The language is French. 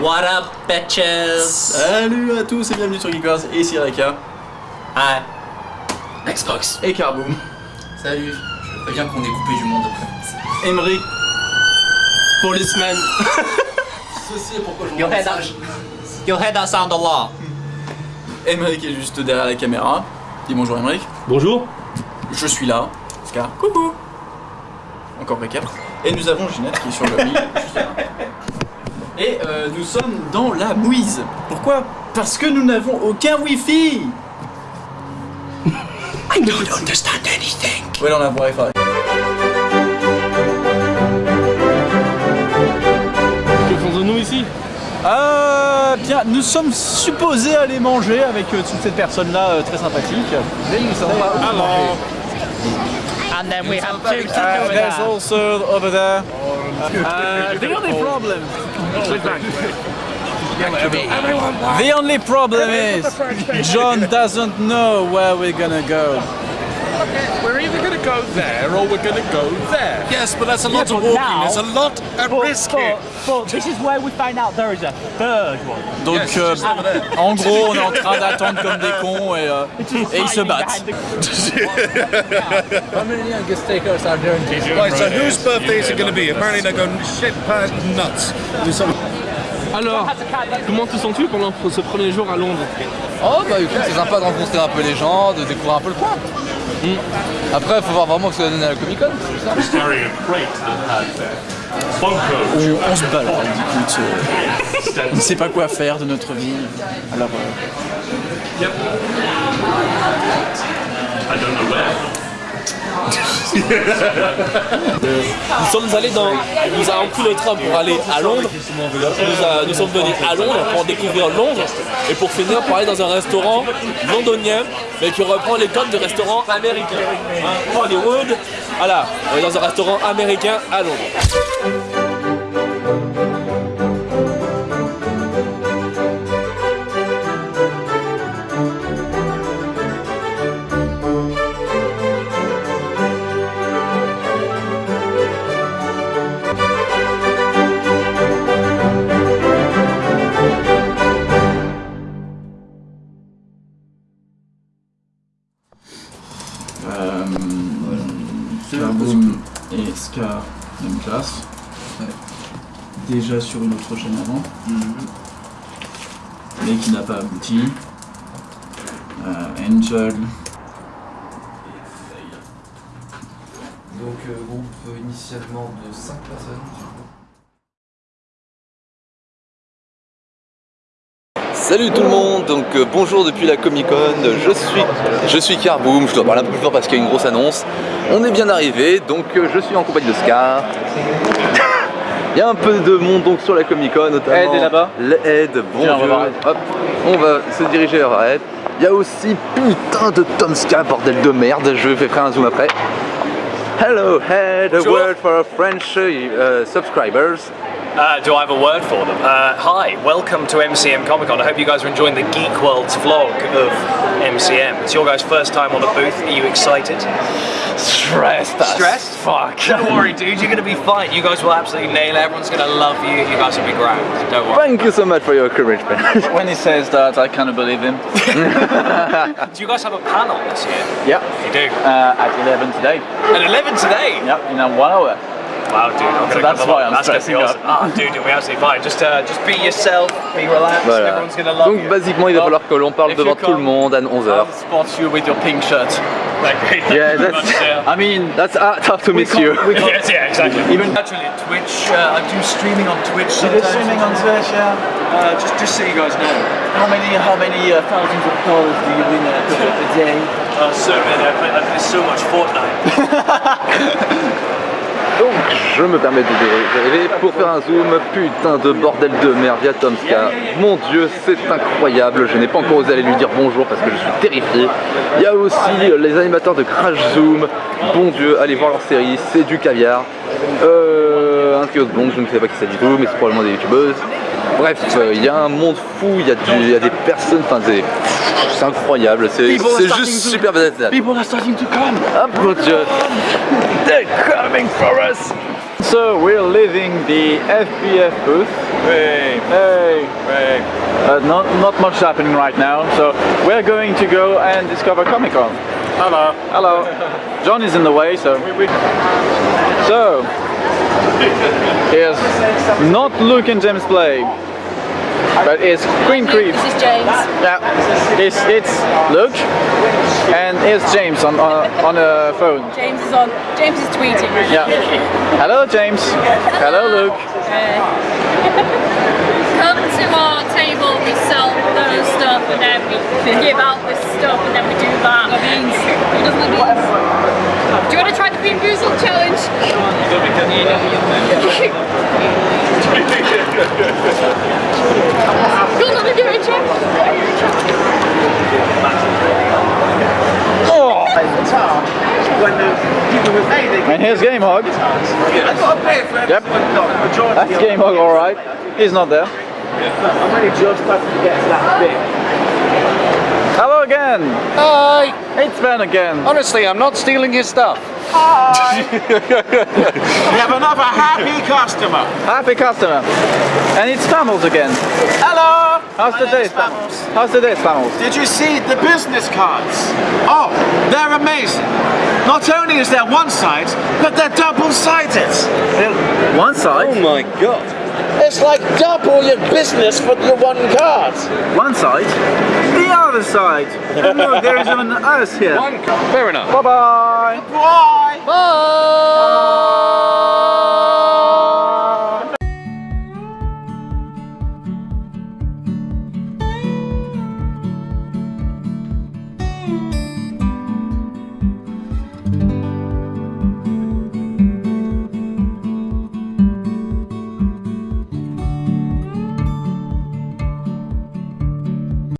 What up, bitches? Salut à tous et bienvenue sur Geekers et ici Reka. Hi. Xbox. Et Carboom. Salut, je préviens qu'on est coupé du monde. Emery. Policeman. Ceci est pourquoi je Your head. Your head that sound a lot. Emery qui est juste derrière la caméra. Dis bonjour Emery. Bonjour. Je suis là. Scar. Coucou. Encore Reka. Et nous avons Ginette qui est sur le lit. Et euh, nous sommes dans la mouise. Pourquoi? Parce que nous n'avons aucun wifi. I don't understand anything. Ouais, on a un wifi. Que faisons-nous ici Euh, bien, nous sommes supposés aller manger avec euh, toute cette personne-là euh, très sympathique. Mais nous ne savons pas où manger. And then we have two Uh, there's also over there. Uh, The only problem The only problem is John doesn't know where we're gonna go. We're either going to go there or we're going to go there? Yes, but that's a lot Yeah, of walking. now- There's a lot at But, risk but, here. but this is where we find out there is a third one. Donc, Yes, euh, en gros, on est en train d'attendre comme des cons et, euh, et ils se battent. Right, so whose birthday is it going to be? Apparently they're going shit past nuts. Alors, comment te sens-tu pendant ce premier jour à Londres? Oh bah écoute, c'est sympa de rencontrer un peu les gens, de découvrir un peu le coin. Après, faut voir vraiment ce que ça donne à la Comic Con. ça On, on se balade, écoute. euh, on ne sait pas quoi faire de notre vie. Alors, euh, Nous sommes allés dans. Nous avons pris le train pour aller à Londres. Nous, a- nous sommes venus à Londres pour découvrir Londres et pour finir pour aller dans un restaurant londonien mais qui reprend les codes de restaurant américain. Hollywood. Voilà, on est dans un restaurant américain à Londres. Carboom et Scar, même classe. Déjà sur une autre chaîne avant. Mais qui n'a pas abouti. Euh, Angel. Donc euh, groupe initialement de 5 personnes. Salut tout le monde, donc euh, bonjour depuis la Comic Con, je suis, je suis Carboom, je dois parler un peu plus fort parce qu'il y a une grosse annonce. On est bien arrivé, donc euh, je suis en compagnie de Scar. Il y a un peu de monde donc sur la Comic Con notamment. Ed est là-bas. Le Ed, bon va Dieu. Hop, on va se diriger vers Ed. Il y a aussi putain de Tomska, bordel de merde, je vais faire un zoom après. Hello Ed, a word for our French uh, subscribers. Uh, do I have a word for them? Uh, hi, welcome to MCM Comic Con. I hope you guys are enjoying the Geek World's vlog of MCM. It's your guys' first time on the booth. Are you excited? Stressed Stressed? fuck. Don't worry, dude. You're going to be fine. You guys will absolutely nail it. Everyone's going to love you. You guys will be grand. Don't worry. Thank you so much for your courage, man. When he says that, I cannot believe him. Do you guys have a panel this year? Yeah. You do. Uh, at 11 today. At 11 today? Yep, in a one hour. Wow, dude. I'm So gonna that's why. I'm That's gonna be stressing awesome. Ah, dude, you'll be absolutely fine. Just, uh, just be yourself. Be relaxed. Voilà. Everyone's to love Donc you. basiquement il va falloir que l'on parle if devant you tout le monde à 11h. spot you with your pink shirt. Like, Yeah, you that's-. I mean, That's ah, tough to miss you. Yes, yeah, exactly. Even- actually Twitch, uh, I do streaming on Twitch you do sometimes. streaming on Twitch, yeah? Uh, just, just so you guys know. How many, how many uh, thousands of dollars do you win a, a day? Uh, so many. I play, I play so much Fortnite. Je me permets de dériver pour faire un zoom. Putain de bordel de merde, il y a Tomska. Mon dieu, c'est incroyable. Je n'ai pas encore osé aller lui dire bonjour parce que je suis terrifié. Il y a aussi les animateurs de Crash Zoom. Bon dieu, allez voir leur série, c'est du caviar. Euh, un trio de blondes, je ne sais pas qui c'est du tout, mais c'est probablement des youtubeuses. Bref, euh, il y a un monde fou, il y, y a des personnes, enfin des- c'est incroyable, c'est juste to- super bien. People are starting to come. Ah mon dieu They're coming for us so we're leaving the FBF booth. Hey, Hey! hey. Uh, not, not much happening right now, so we're going to go and discover Comic Con. Hello. Hello. John is in the way, so. So, here's not Luke and James play, but it's Queen Creep. This is James. Yeah, it's it's Luke, and it's James on on, on a phone. James is on. James is tweeting. Yeah. Hello, James. Hello, Luke. Uh, come to our table, we sell those stuff, and then we give out this stuff, and then we do that. The beans. He doesn't like beans. Do you want to try the Bean Boozled challenge? Go on, let me do it, James. And here's Game Hog. Yep. That's Game Hog, alright. He's not there. Hello again! Hi. It's Ben again. Honestly, I'm not stealing his stuff. Hi. We have another happy customer. Happy customer. And it's Famils again. Hello. How's My the day, name's Famils. How's the day, Famils? Did you see the business cards? Oh, they're amazing. Not only is there one side, but they're double-sided. One side? Oh my god. It's like double your business for your one card. One side? The other side. Oh, and look, there is an us here. One. Fair enough. Bye-bye. Bye. Bye. Bye.